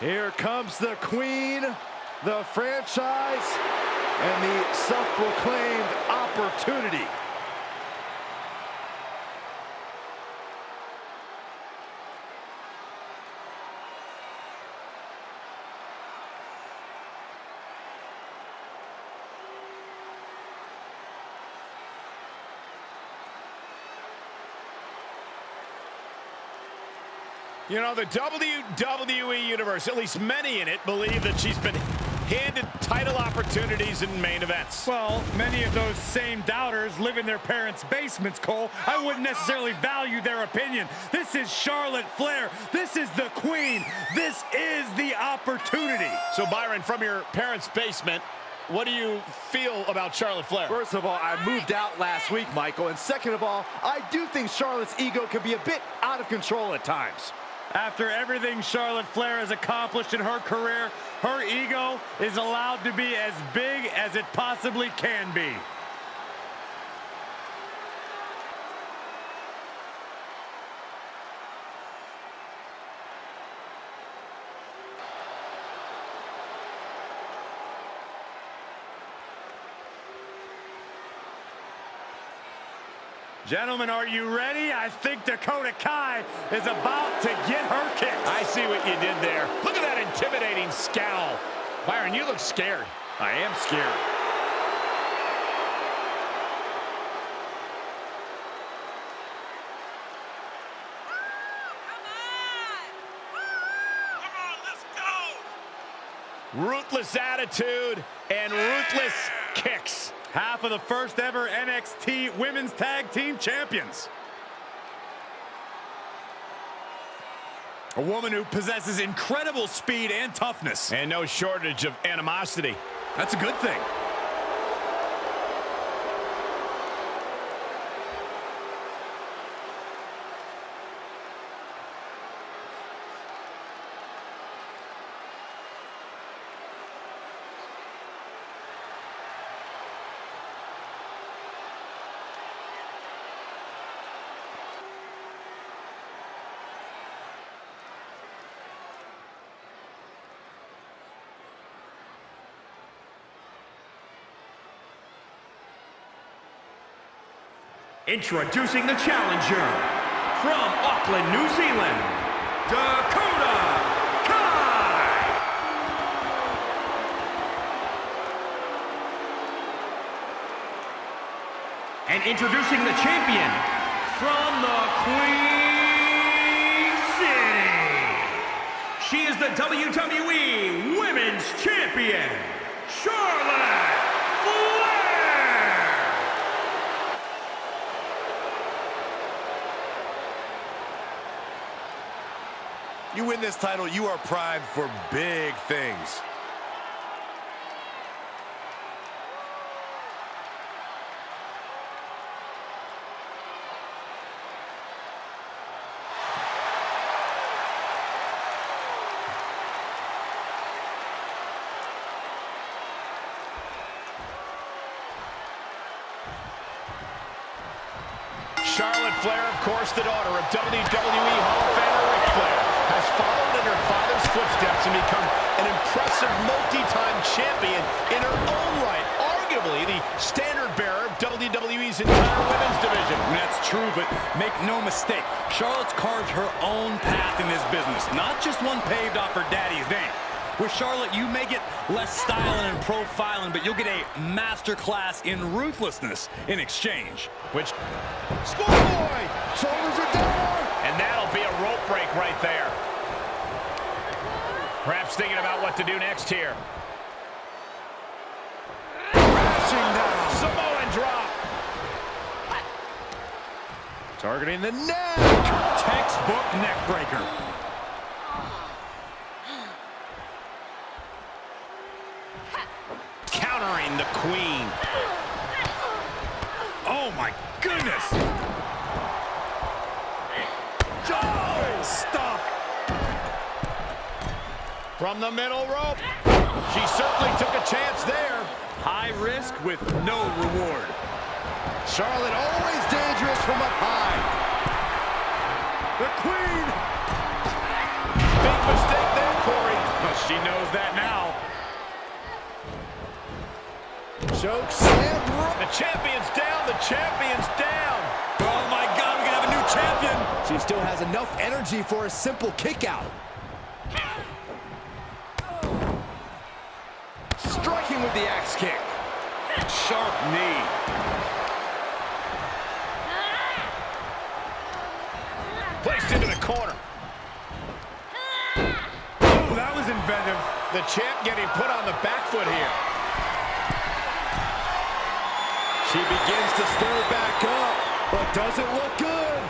Here comes the queen, the franchise, and the self-proclaimed opportunity. You know, the WWE Universe, at least many in it, believe that she's been handed title opportunities in main events. Well, many of those same doubters live in their parents' basements, Cole. I wouldn't necessarily value their opinion. This is Charlotte Flair. This is the queen. This is the opportunity. So, Byron, from your parents' basement, what do you feel about Charlotte Flair? First of all, I moved out last week, Michael. And second of all, I do think Charlotte's ego can be a bit out of control at times. After everything Charlotte Flair has accomplished in her career, her ego is allowed to be as big as it possibly can be. Gentlemen, are you ready? I think Dakota Kai is about to get her kick. I see what you did there. Look at that intimidating scowl. Byron, you look scared. I am scared. Come on, let's go. Ruthless attitude and ruthless kicks. Half of the first ever NXT Women's Tag Team Champions. A woman who possesses incredible speed and toughness. And no shortage of animosity. That's a good thing. Introducing the challenger from Auckland, New Zealand, Dakota Kai. And introducing the champion from the Queen City. She is the WWE Women's Champion, Charlotte You win this title, you are primed for big things. Charlotte Flair, of course, the daughter of WWE Hall of Famer Ric Flair, has followed in her father's footsteps and become an impressive multi-time champion in her own right. Arguably the standard bearer of WWE's entire women's division. That's true, but make no mistake, Charlotte's carved her own path in this business, not just one paved off her daddy's name. With Charlotte, you may get less styling and profiling, but you'll get a masterclass in ruthlessness in exchange. Which, Schoolboy! Shoulders are down! and that'll be a rope break right there. Perhaps thinking about what to do next here. Crashing down. Samoan drop. Targeting the neck. Textbook neck breaker. Countering the queen. Oh my goodness! From the middle rope. She certainly took a chance there. High risk with no reward. Charlotte always dangerous from up high. The queen. Big mistake there, Corey. But she knows that now. Choke slam. The champion's down. The champion's down. Oh, my God, we can have a new champion. She still has enough energy for a simple kick out. Striking with the axe kick. Sharp knee. Placed into the corner. Oh, that was inventive. The champ getting put on the back foot here. She begins to stir back up, but doesn't look good.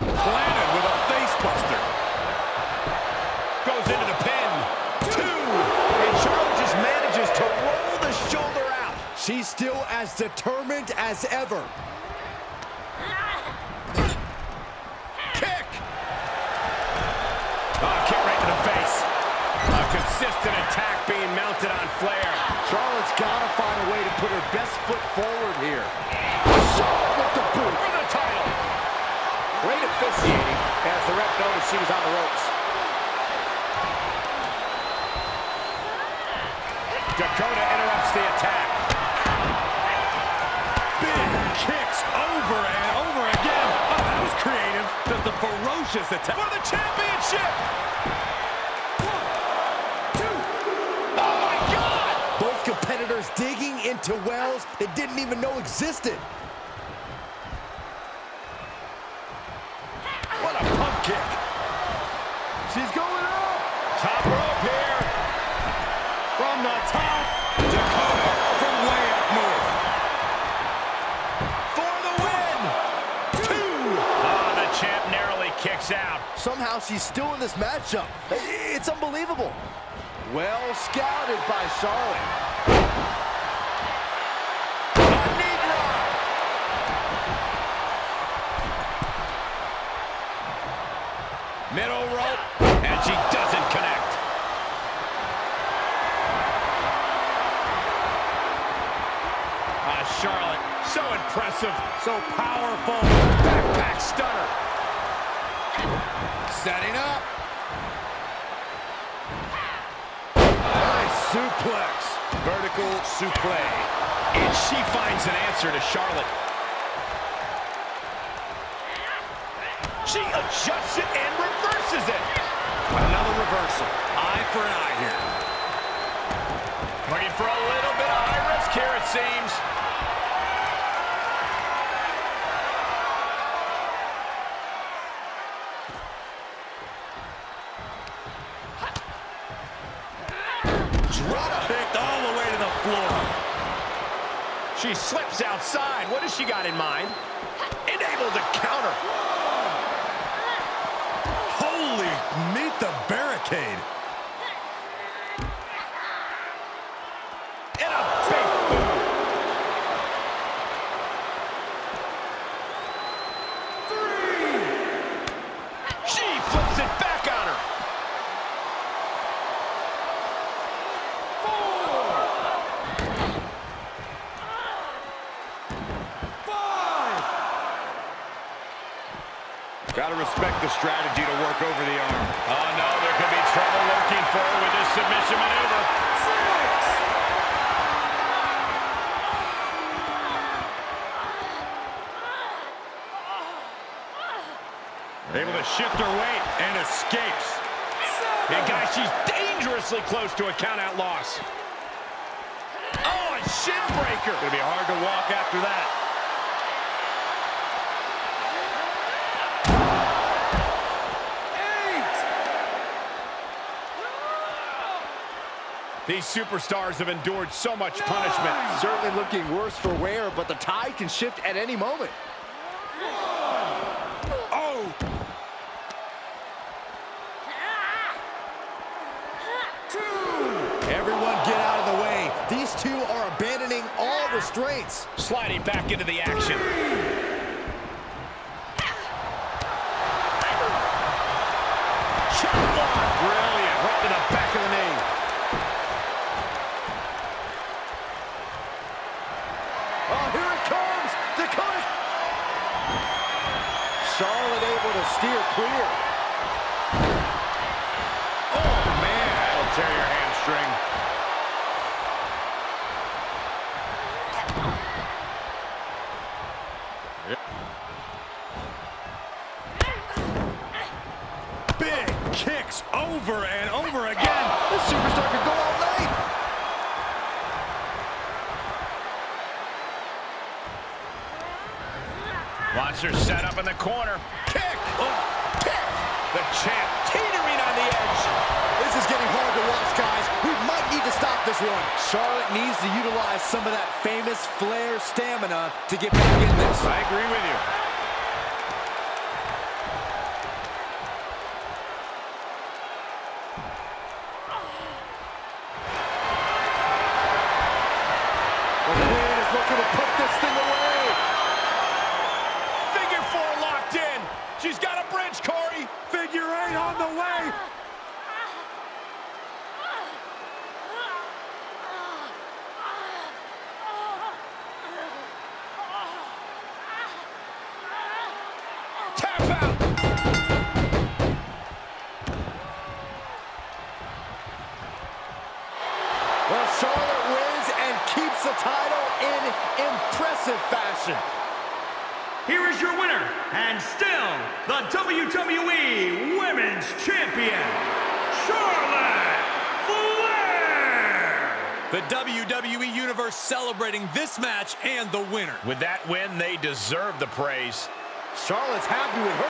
Planted with a face buster. Goes into the pin. Two. And Charlotte just manages to roll the shoulder out. She's still as determined as ever. Kick. Oh, kick right to the face. A consistent attack being mounted on Flair. Charlotte's got to find a way to put her best foot forward here. With the boot. For the title. Great officiating as the ref noticed she was on the ropes. Dakota interrupts the attack. Big kicks over and over again. Oh, that was creative. Just a ferocious attack. For the championship. Oh, my God. Both competitors digging into wells they didn't even know existed. What a pump kick. Somehow she's still in this matchup. It's unbelievable. Well scouted by Charlotte. Middle rope. And she doesn't connect. Ah, Charlotte, so impressive, so powerful. Backpack stunner. Setting up. Nice suplex. Vertical suplex. And she finds an answer to Charlotte. She adjusts it and reverses it. Another reversal. Eye for an eye here. Looking for a little bit of high risk here, it seems. Drop kicked all the way to the floor. She slips outside. What has she got in mind? And able to counter. Holy, meet the barricade. And a big boot. She flips it back on her. Got to respect the strategy to work over the arm. Oh, no, there could be trouble lurking for her with this submission maneuver. Able to shift her weight and escapes. And guys, she's dangerously close to a count-out loss. Oh, a shin breaker. Gonna be hard to walk after that. These superstars have endured so much punishment. Certainly looking worse for wear, but the tide can shift at any moment. Oh! Everyone get out of the way. These two are abandoning all restraints. Sliding back into the action. Chop block. Brilliant. Right to the back of the knee. Oh, here it comes. Dakota. Charlotte able to steer clear. Oh, tear your hamstring. Big kicks over and over again. This superstar could go all night. Watch her set up in the corner. Kick! Oh! The champ teetering on the edge. This is getting hard to watch, guys. We might need to stop this one. Charlotte needs to utilize some of that famous Flair stamina to get back in this. I agree with you. Well, Charlotte wins and keeps the title in impressive fashion. Here is your winner, and still the WWE Women's Champion, Charlotte Flair! The WWE Universe celebrating this match and the winner. With that win, they deserve the praise. Charlotte's happy with her